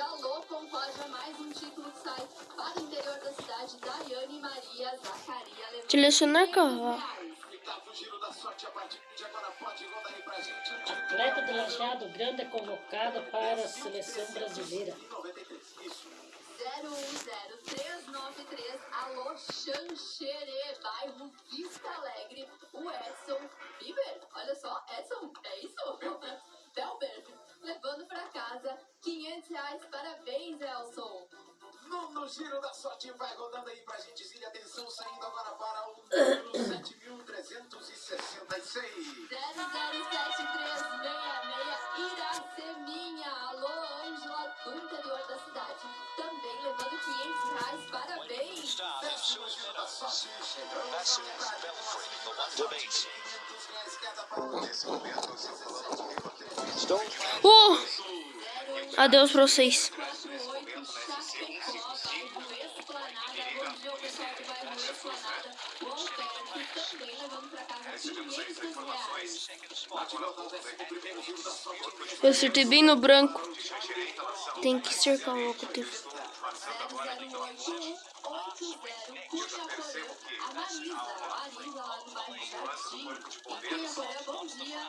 Alô, Concórdia, mais um título que sai para o interior da cidade. Daiane Maria Zacaria levando Selecionar 500 carro. Atleta de Lajeado Grande é convocado para a seleção brasileira. 93. Isso. 010393, alô Xanxerê, bairro Vista Alegre, o Edson Bieber, olha só, Edson, parabéns, Elson. No, no giro da sorte vai rodando aí pra gente. Zilha, atenção, saindo agora para o número 7366. 007366, Iraceminha, alô Ângela, do interior da cidade, também levando 500 reais, parabéns. Décimo giro da sorte chegando na metade. Beat. 500 reais cada para falando comigo aqui. Stone Uh! Adeus pra vocês. O pessoal do bairro Esplanada. O também levando pra casa 500 reais. Eu acertei bem no branco. Tem que cercar o locotivo. 008180 Cunha Porã. A Marisa, a Marisa lá do bairro Jardim. Em Cunha Porã, bom dia.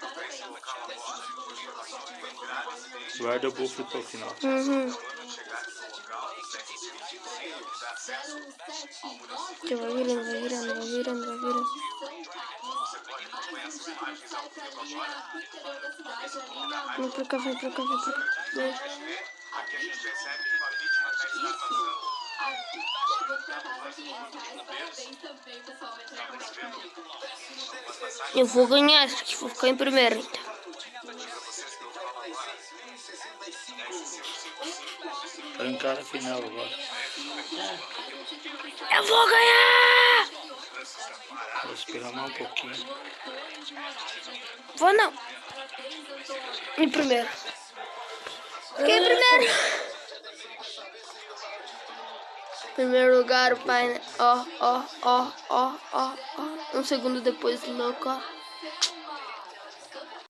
Parabéns. Guarda o buff até o final. Uhum. 079 Que vai virando, vai virando, vai virando, vai virando. Vem pra cá, vem pra cá, vem pra cá. Vem. Aqui a gente recebe uma vítima da estação. Levando pra casa 500 reais. Parabéns também, pessoal. Entra em contato comigo. Eu vou ganhar, aqui vou ficar em primeiro então. Trancar a final agora. Eu vou ganhar! Vou esperar mais um pouquinho. Vou não. Em primeiro. Fiquei em primeiro. Primeiro lugar, o pai. né? Ó, ó, ó, ó, ó, ó. Um segundo depois do meu carro.